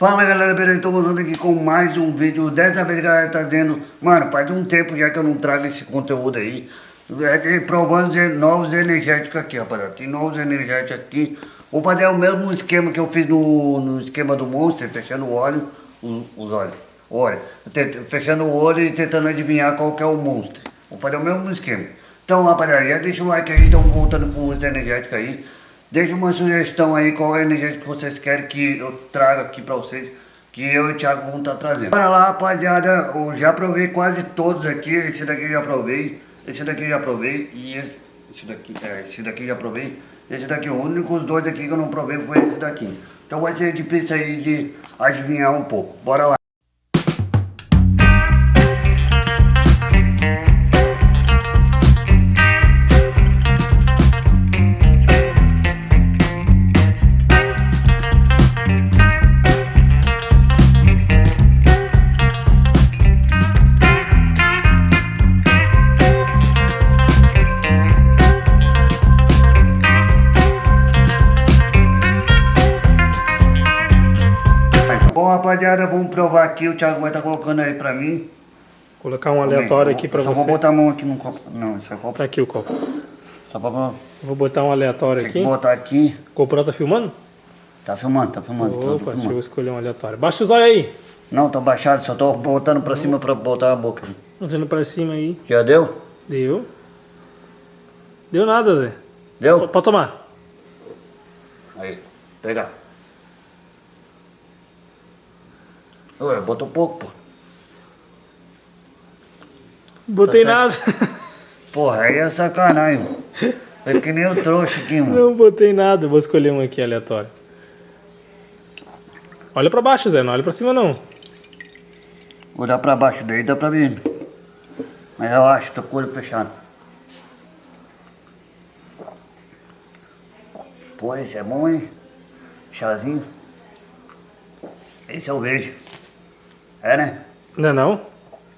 Fala galera, beleza? Estou voltando aqui com mais um vídeo. Dessa vez galera tá dizendo, mano, faz um tempo já que eu não trago esse conteúdo aí. É provando novos energéticos aqui, rapaziada. Tem novos energéticos aqui. Vou fazer o mesmo esquema que eu fiz no, no esquema do Monster, fechando o óleo, os, os olhos. Olha, fechando o olho e tentando adivinhar qual que é o Monster. Vou fazer o mesmo esquema. Então, rapaziada, já deixa o like aí, estamos voltando com os energéticos aí. Deixe uma sugestão aí, qual é a energia que vocês querem que eu traga aqui pra vocês. Que eu e o Thiago vamos estar tá trazendo. Bora lá, rapaziada. Eu já provei quase todos aqui. Esse daqui eu já provei. Esse daqui eu já provei. E esse, esse daqui, é, esse daqui eu já provei. Esse daqui, o único os dois aqui que eu não provei foi esse daqui. Então vai ser difícil aí de adivinhar um pouco. Bora lá. Rapaziada, vamos provar aqui. O Thiago vai estar tá colocando aí pra mim. Colocar um aleatório aqui pra só você. Só vou botar a mão aqui no copo. Não, isso é copo. Tá aqui o copo. Só pra... Vou botar um aleatório Tem aqui. Que botar aqui. GoPro tá filmando? Tá filmando, tá filmando. Opa, filmando. deixa eu escolher um aleatório. Baixa os olhos aí. Não, tá baixado, só tô botando pra cima pra botar a boca. Botando pra cima aí. Já deu? Deu. Deu nada, Zé. Deu? Pode tomar. Aí, pega. Ué, botou pouco, pô. Botei Tá nada. Porra, aí é sacanagem. É que nem o trouxa aqui, mano. Não botei nada. Vou escolher um aqui aleatório. Olha pra baixo, Zé. Não olha pra cima, não. Olhar pra baixo daí dá pra ver. Mas eu acho, tô com o olho fechado. Pô, esse é bom, hein? Chazinho. Esse é o verde. É, né? Não é não?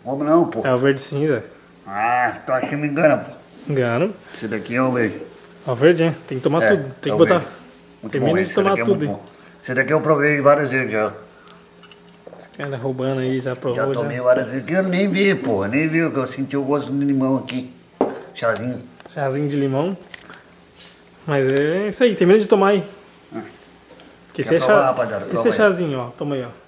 Como não, pô? É o verde cinza. Ah, tu acha que me engana, pô? Engano. Esse daqui é o verde. É o verde, hein? Tem que tomar É, tudo. é Tem o que botar. Termina bom, de tomar é tudo, hein? Esse daqui eu provei várias vezes já. Esse cara roubando aí, já provou. Já Já tomei várias vezes. que Eu nem vi, pô. Nem vi, que eu senti o gosto do limão aqui. Chazinho. Chazinho de limão. Mas é isso aí, termina de tomar aí. Porque Quer esse é, provar, chá... esse é chazinho, ó. Toma aí, ó.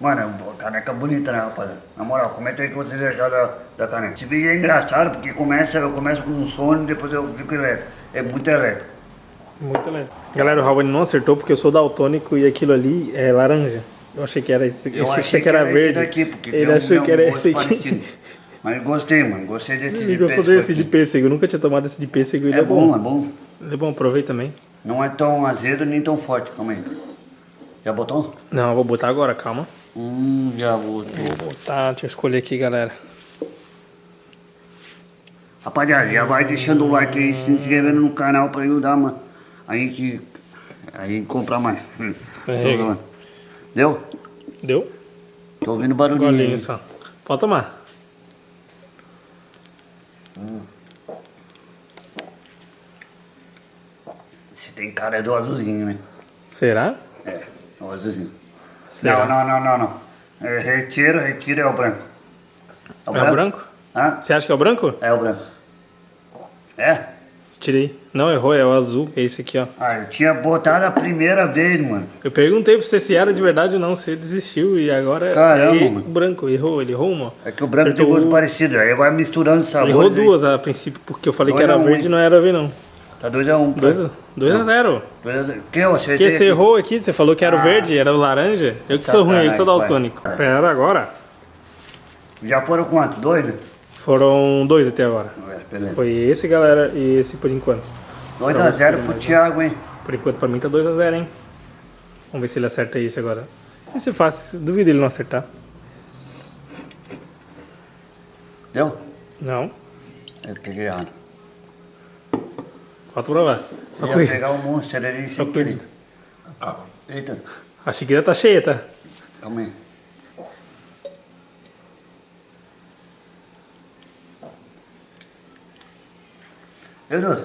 Mano, caneca bonita, né, rapaziada? Na moral, comenta aí o que vocês acharam da, da caneca. Esse vídeo é engraçado porque começa, eu começo com um sono e depois eu fico elétrico. É muito elétrico. Muito lento. Galera, o Raul não acertou porque eu sou daltônico e aquilo ali é laranja. Eu achei que era esse, Eu achei, achei que era, esse verde. daqui, porque Ele um- achou que era esse aqui. parecido. Mas gostei, mano. Gostei desse Ele de gostou pêssego desse de pêssego. Eu nunca tinha tomado esse de pêssego. Ele É é, bom, é bom. Ele é bom, provei também. Não é tão azedo nem tão forte. Calma aí. Já botou? Não, eu vou botar agora, calma. Hum, já. Vou botar, deixa eu escolher aqui, galera. Rapaziada, já vai deixando o like aí, se inscrevendo no canal pra ajudar, mano. A gente, a gente comprar mais. Hum. É. Deu? Deu? Tô ouvindo barulhinho. Golinho aí. só. Pode tomar. Você tem cara do azulzinho, né? Será? É, é o azulzinho. Será? Não, não, não, não, não. É, retira, retira é o branco. É o branco? Hã? Você acha que é o branco? É o branco. É? Tirei. Não, errou, é o azul. É esse aqui, ó. Ah, eu tinha botado a primeira vez, mano. Eu perguntei pra você se era de verdade ou não, você desistiu e agora Caramba, é mano. o branco. Errou, ele errou uma. É que o branco Acertou tem gosto parecido, aí vai misturando sabores. Ele errou aí. duas a princípio, porque eu falei Dois que era verde e não era ver não. Tá 2x1. Um, 2 a, dois a 0. Dois a zero. Que eu acertei Porque você aqui. errou aqui, você falou que era o Ah. verde, era o laranja. Eu que sou ruim, eu que sou daltônico. pai. Pera agora. Já foram quantos? Dois, né? Foram dois até agora. É, beleza. Foi esse, galera, e esse por enquanto. 2x0 pro Thiago, hein? Por enquanto pra mim tá 2 a 0 hein? Vamos ver se ele acerta esse agora. Esse é fácil, duvido ele não acertar. Deu? Não, Eu peguei errado. Só Eu ia cuida. pegar o monstro ali Só sem cuida. querer. Eita, A xícara tá cheia, tá? calma aí. Edu,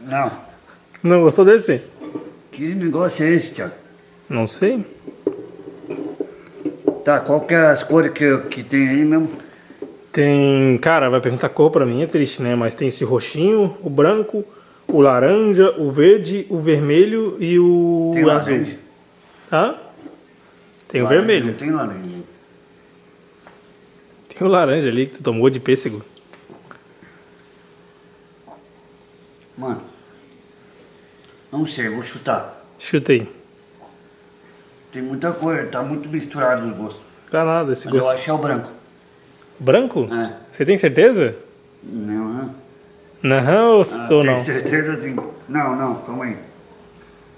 não. Não gostou desse? Que negócio é esse, Thiago? Não sei. Tá, qual que é as cores que, que tem aí mesmo? Tem, cara, vai perguntar cor pra mim, é triste, né? Mas tem esse roxinho, o branco, o laranja, o verde, o vermelho e o Tem azul. laranja? Hã? Tem o vermelho. Não tem laranja. Tem o laranja ali que tu tomou de pêssego. Mano, não sei, vou chutar. Chuta aí. Tem muita cor, tá muito misturado os gostos. Dá nada esse Mas eu gosto. acho que é o branco. Branco? É. Você tem certeza? Não, não. Não, ou Ah, tem não? certeza sim. Não, não, calma aí.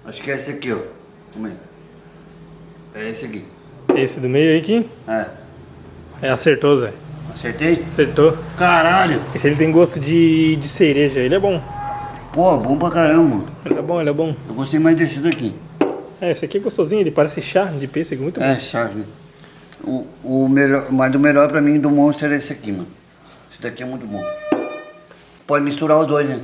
Acho que é esse aqui, ó. Calma aí. É esse aqui. Esse do meio aí aqui? É. É, acertou, Zé. Acertei? Acertou. Caralho! Esse ele tem gosto de, de cereja, ele é bom. Pô, bom pra caramba. Ele é bom, ele é bom. Eu gostei mais desse daqui. É, esse aqui é gostosinho, ele parece chá de pêssego, muito bom. É, chave. O, o melhor, mas o melhor pra mim do Monster é esse aqui, mano. Esse daqui é muito bom. Pode misturar os dois, né?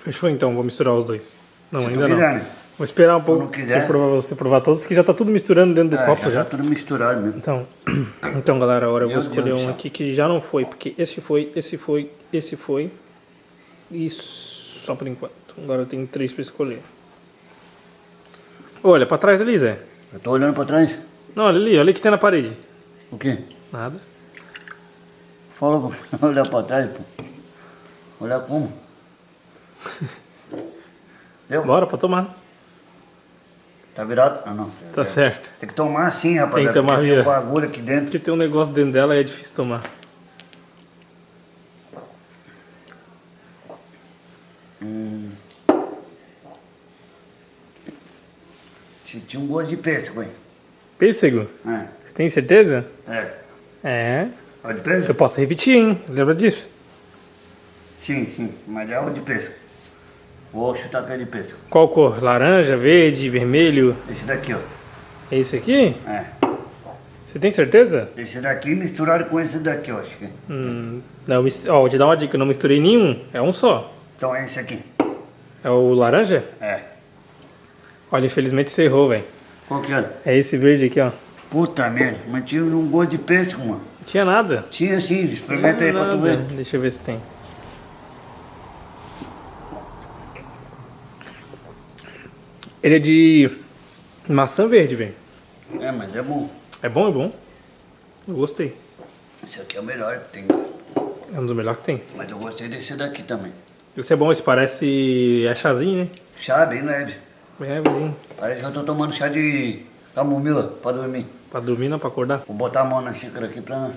Fechou então, vou misturar os dois. Não, Se ainda não. quiser, né? Vou esperar um pouco quiser. você provar, você provar todos, que já tá tudo misturando dentro do É, copo já. Tá tudo misturado mesmo. Então, então galera, agora eu vou escolher Deus um aqui que já não foi, porque esse foi, esse foi, esse foi. E só por enquanto. Agora eu tenho três pra escolher. Olha, pra trás ali, Zé. Eu tô olhando pra trás. Não, olha ali, olha o que tem na parede. O quê? Nada. Fala pra olhar pra trás, pô. Olhar como? Deu? Bora pra tomar. Tá virado? Ah, não. Tá certo. Tem que tomar assim, rapaz. Tem que tomar porque tem um virado. bagulho aqui dentro. Porque tem um negócio dentro dela e é difícil tomar. Senti um gosto de pêssego, hein? Pêssego? É. Você tem certeza? É. É. É o de Eu pêssego? posso repetir, hein? Lembra disso? Sim, sim. Mas é o de pêssego. Vou chutar que é de pêssego. Qual cor? Laranja, verde, vermelho? Esse daqui, ó. É esse aqui? É. Você tem certeza? Esse daqui misturado com esse daqui, ó. Acho que. Hum, não, ó, vou te dar uma dica, eu não misturei nenhum, é um só. Então é esse aqui. É o laranja? É. Olha, infelizmente você errou, velho. Qual que era? É esse verde aqui, ó. Puta merda. Mas tinha um gosto de pêssego, mano. Não tinha nada. Tinha sim. Experimenta aí Não pra tu nada. ver. Deixa eu ver se tem. Ele é de maçã verde, velho. É, mas é bom. É bom, é bom. Eu gostei. Esse aqui é o melhor que tem. É um dos melhores que tem. Mas eu gostei desse daqui também. Esse é bom, esse parece... é chazinho, né? Chá bem leve. Bem levezinho. Parece que eu tô tomando chá de camomila pra dormir. Pra dormir, não pra acordar. Vou botar a mão na xícara aqui pra...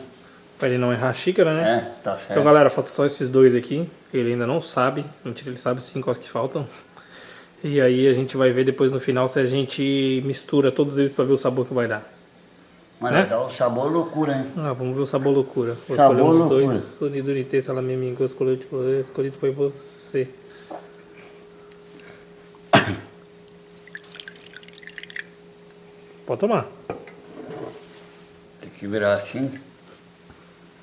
Pra ele não errar a xícara, né? É, tá certo. Então, galera, falta só esses dois aqui. Ele ainda não sabe. Mentira, ele sabe sim quais que faltam. E aí a gente vai ver depois no final se a gente mistura todos eles pra ver o sabor que vai dar. Mas né? vai dar um sabor loucura, hein? Ah, vamos ver o sabor loucura. Vou Sabor loucura. dois. Unido de texto, ela me mingou, escolhido, escolhido foi você. Pode tomar. Tem que virar assim.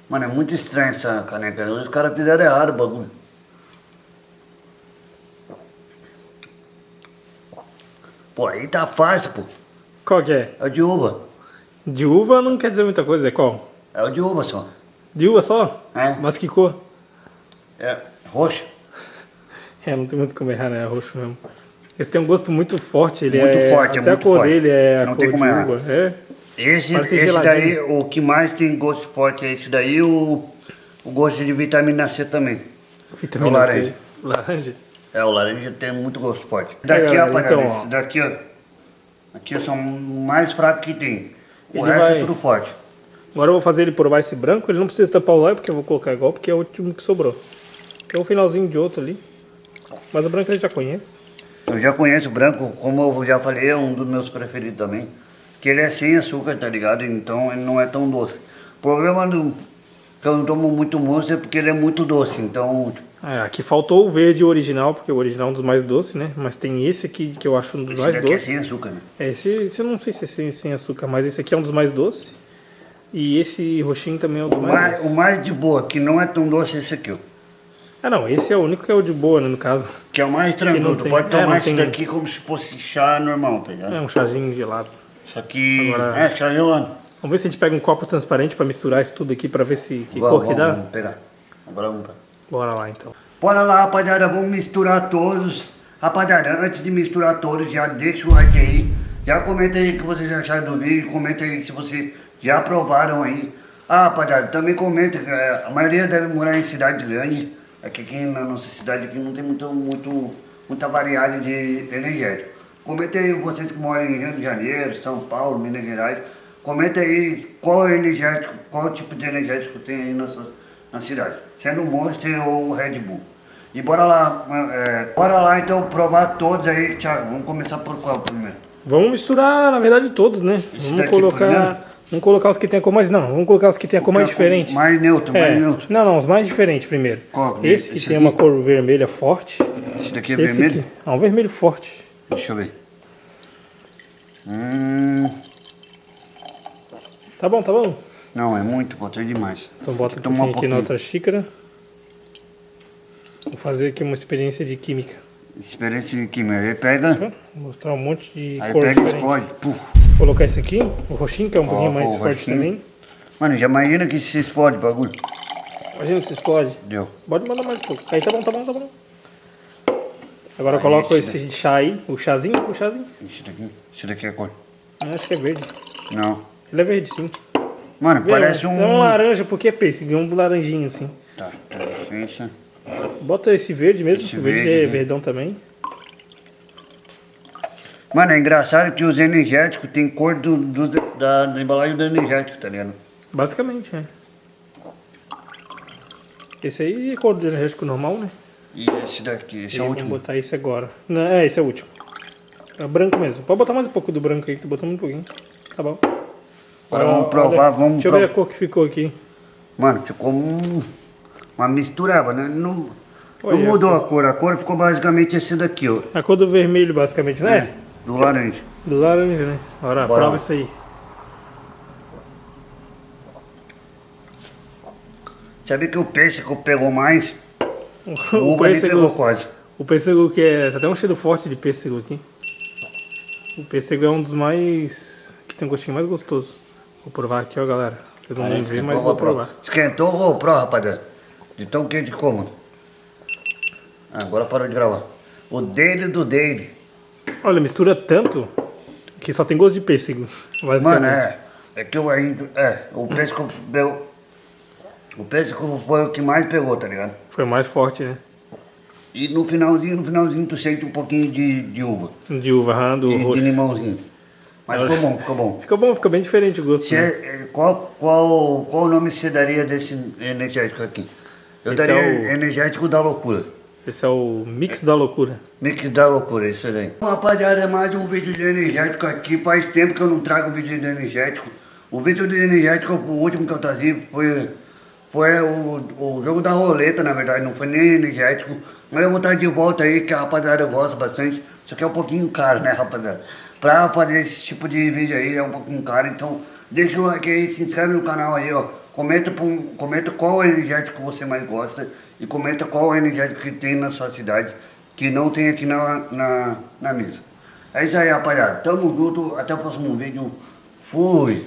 Mano, é muito estranho essa caneca. Os caras fizeram errado o bagulho. Pô, aí tá fácil, pô. Qual que é? É o de uva. De uva não quer dizer muita coisa, é qual? É o de uva só. De uva só? É. Mas que cor? É roxo. É, não tem muito como errar, né? É roxo mesmo. Esse tem um gosto muito forte, ele Muito é... forte, é até muito a cor forte. dele é a Não cor tem como de errar. uva. É. Esse, Parece esse geladinho. daí, o que mais tem gosto forte é esse daí, o, o gosto de vitamina C também. Vitamina É o laranja. C. Laranja. É, o laranja tem muito gosto forte. Daqui, galera, rapaziada, então, ó. daqui, ó. Aqui são mais fracos que tem. O Ele resto vai- é tudo forte. Agora eu vou fazer ele provar esse branco, ele não precisa tampar o olho porque eu vou colocar igual, porque é o último que sobrou. Tem um finalzinho de outro ali. Mas o branco ele já conhece. Eu já conheço o branco, como eu já falei, é um dos meus preferidos também. Que ele é sem açúcar, tá ligado? Então ele não é tão doce. O problema do, que eu não tomo muito monstro é porque ele é muito doce. Então, É, aqui faltou o verde original, porque o original é um dos mais doces, né? Mas tem esse aqui que eu acho um dos esse mais é doces. sem açúcar, né? É, esse, esse eu não sei se é sem, sem açúcar, mas esse aqui é um dos mais doces. E esse roxinho também é um dos O mais mais, doces. o mais de boa, que não é tão doce, é esse aqui, ó. Ah não, esse é o único que é o de boa, né, no caso. Que é o mais tranquilo. Tu tem- pode é, tomar não esse tem- daqui como se fosse chá normal, tá ligado? É um chazinho gelado. Isso aqui Agora- é chaiona. Vamos ver se a gente pega um copo transparente pra misturar isso tudo aqui pra ver se que Vamos, cor que vamos, dá. Vamos pegar. Agora vamos pra... Bora lá então. Bora lá, rapaziada, vamos misturar todos. Rapaziada, antes de misturar todos, já deixa o like aí. Já comenta aí o que vocês acharam do vídeo. Comenta aí se vocês já provaram aí. Ah, rapaziada, também comenta. que, A maioria deve morar em cidade grande. Aqui, aqui na nossa cidade aqui não tem muito, muito, muita variedade de energético. Comenta aí vocês que moram em Rio de Janeiro, São Paulo, Minas Gerais. Comenta aí qual energético, qual tipo de energético tem aí na, sua, na cidade. Sendo o Monster ou Red Bull. E bora lá, é, bora lá então provar todos aí, Thiago. Vamos começar por qual primeiro? Vamos misturar, na verdade, todos, né? Esse vamos colocar. Vamos colocar os que tem a cor mais. Não, vamos colocar os que tem a cor mais é diferente. Mais neutro, É, mais neutro. Não, não, os mais diferentes primeiro. Qual? Esse que Esse tem aqui? uma cor vermelha forte. Esse daqui é Esse vermelho? aqui. É um vermelho forte. Deixa eu ver. Hum, Tá bom, tá bom. não, é muito, botei demais. Então bota um Toma um pouquinho aqui na pouquinho. outra xícara. Vou fazer aqui uma experiência de química. Experiência de química. Aí pega, Tá? Vou mostrar um monte de aí cor pega e explode. Puf. Colocar esse aqui, o roxinho, que é um pouquinho mais forte roxinho. também. Mano, já imagina que se explode o bagulho. Imagina se explode. Deu. Pode mandar mais um pouco. Aí tá bom, tá bom, tá bom. Agora eu Aí, coloco esse esse chá aí, o chazinho, o chazinho. Isso daqui, isso daqui é cor. Eu acho que é verde. Não. Ele é verde, sim. Mano, Vê, parece é um... um laranja, porque é pêssego, é um laranjinho assim. Tá, tá, licença. Bota esse verde mesmo, Esse o verde, verde, é né? verdão também. Mano, é engraçado que os energéticos tem cor do, do- da, da embalagem do energético, tá ligado? Basicamente, é. Esse aí é cor de energético normal, né? E esse daqui, esse E é o último. botar esse agora. Não, é, esse é o último. É branco mesmo. Pode botar mais um pouco do branco aí, que tu botou muito pouquinho. Tá bom. Agora Olha- vamos provar, olha, vamos Deixa eu ver a provar. cor que ficou aqui. Mano, ficou um- uma mistureba, né? Não, não mudou a cor, a cor ficou basicamente esse daqui, ó. A cor do vermelho, basicamente, né? Do laranja. Do laranja, né? Bora, Bora prova lá. isso aí. Sabe que o pêssego pegou mais? O O uva nem pegou pêssego, quase. o pêssego que é. Tá até um cheiro forte de pêssego aqui. O pêssego é um dos mais. que tem um gostinho mais gostoso. Vou provar aqui, ó, galera. Vocês não vão ver, mas vou provar. Esquentou, vou provar, rapaziada. De tão quente como. Agora parou de gravar. O dele do dele. Olha, mistura tanto que só tem gosto de pêssego. Mano, é. É que eu ainda. É, o pêssego pegou. O pêssego foi o que mais pegou, tá ligado? Foi mais forte, né? E no finalzinho, no finalzinho tu sente um pouquinho de, de uva. De uva, aham, do E de limãozinho. Mas ficou bom, ficou bom. Fica bom, fica bem diferente o gosto. Né? é, qual, qual, qual o nome você daria desse energético aqui? Eu Esse daria é o- energético da loucura. Esse é o mix da loucura. Mix da loucura, isso daí. Bom, rapaziada, mais um vídeo de energético aqui. Faz tempo que eu não trago vídeo de energético. O vídeo de energético, o último que eu trazia foi, foi o, o jogo da roleta, na verdade. Não foi nem energético. Mas eu vou estar de volta aí, que a rapaziada gosta bastante. Isso aqui é um pouquinho caro, né, rapaziada? Pra fazer esse tipo de vídeo aí é um pouquinho caro. Então, deixa o like aí, se inscreve no canal aí, ó. Comenta, pra- comenta qual energético você mais gosta e comenta qual energético que tem na sua cidade que não tem aqui na, na, na mesa. É isso aí, rapaziada. Tamo junto. Até o próximo vídeo. Fui.